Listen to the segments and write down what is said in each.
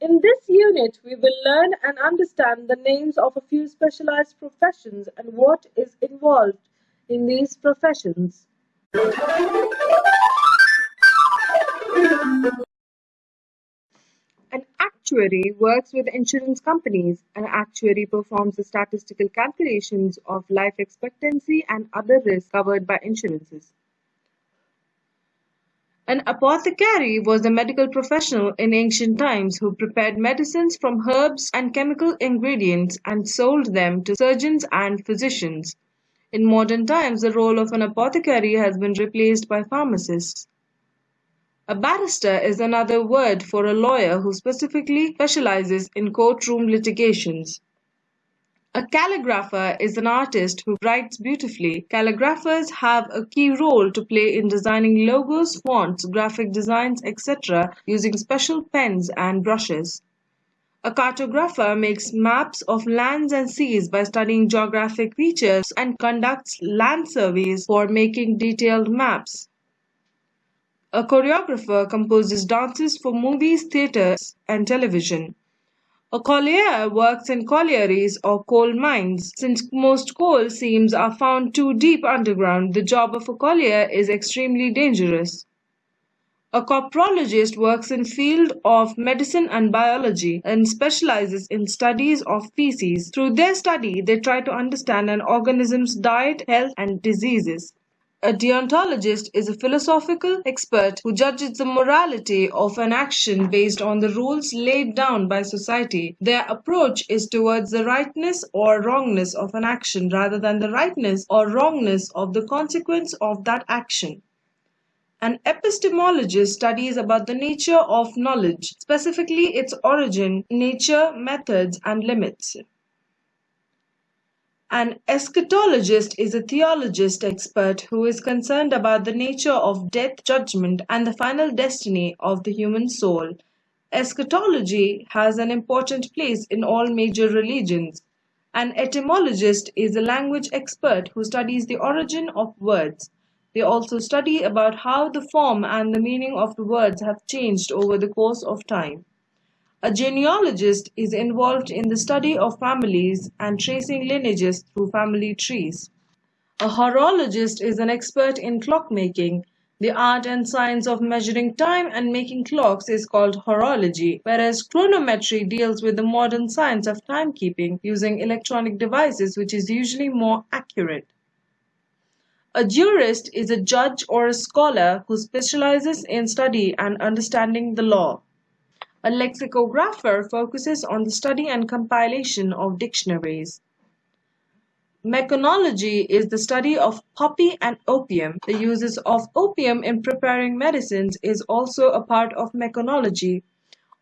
In this unit, we will learn and understand the names of a few specialized professions and what is involved in these professions. An actuary works with insurance companies. An actuary performs the statistical calculations of life expectancy and other risks covered by insurances. An apothecary was a medical professional in ancient times who prepared medicines from herbs and chemical ingredients and sold them to surgeons and physicians. In modern times, the role of an apothecary has been replaced by pharmacists. A barrister is another word for a lawyer who specifically specializes in courtroom litigations. A calligrapher is an artist who writes beautifully. Calligraphers have a key role to play in designing logos, fonts, graphic designs, etc. using special pens and brushes. A cartographer makes maps of lands and seas by studying geographic features and conducts land surveys for making detailed maps. A choreographer composes dances for movies, theatres, and television. A collier works in collieries or coal mines. Since most coal seams are found too deep underground, the job of a collier is extremely dangerous. A coprologist works in field of medicine and biology and specializes in studies of feces. Through their study, they try to understand an organism's diet, health, and diseases. A deontologist is a philosophical expert who judges the morality of an action based on the rules laid down by society. Their approach is towards the rightness or wrongness of an action rather than the rightness or wrongness of the consequence of that action. An epistemologist studies about the nature of knowledge, specifically its origin, nature, methods, and limits. An eschatologist is a theologist expert who is concerned about the nature of death, judgment, and the final destiny of the human soul. Eschatology has an important place in all major religions. An etymologist is a language expert who studies the origin of words. They also study about how the form and the meaning of the words have changed over the course of time. A genealogist is involved in the study of families and tracing lineages through family trees. A horologist is an expert in clockmaking. The art and science of measuring time and making clocks is called horology, whereas chronometry deals with the modern science of timekeeping using electronic devices which is usually more accurate. A jurist is a judge or a scholar who specializes in study and understanding the law. A lexicographer focuses on the study and compilation of dictionaries. Meconology is the study of poppy and opium. The uses of opium in preparing medicines is also a part of meconology.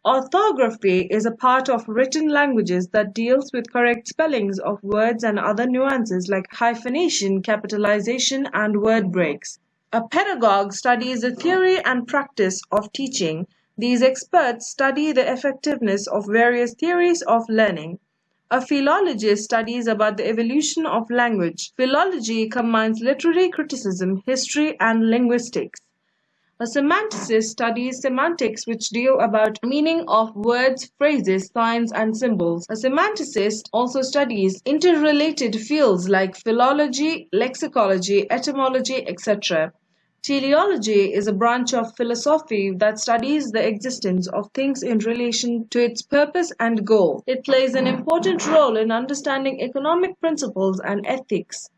Orthography is a part of written languages that deals with correct spellings of words and other nuances like hyphenation, capitalization, and word breaks. A pedagogue studies the theory and practice of teaching. These experts study the effectiveness of various theories of learning. A philologist studies about the evolution of language. Philology combines literary criticism, history, and linguistics. A semanticist studies semantics which deal about meaning of words, phrases, signs, and symbols. A semanticist also studies interrelated fields like philology, lexicology, etymology, etc. Teleology is a branch of philosophy that studies the existence of things in relation to its purpose and goal. It plays an important role in understanding economic principles and ethics.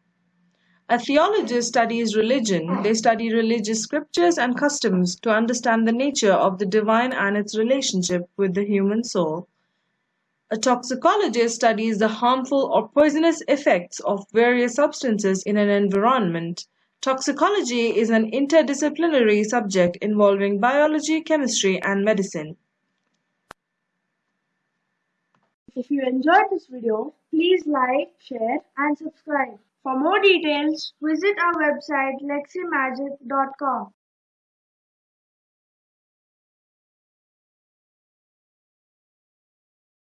A theologist studies religion. They study religious scriptures and customs to understand the nature of the divine and its relationship with the human soul. A toxicologist studies the harmful or poisonous effects of various substances in an environment. Toxicology is an interdisciplinary subject involving biology, chemistry, and medicine. If you enjoyed this video, please like, share, and subscribe. For more details, visit our website leximagic.com.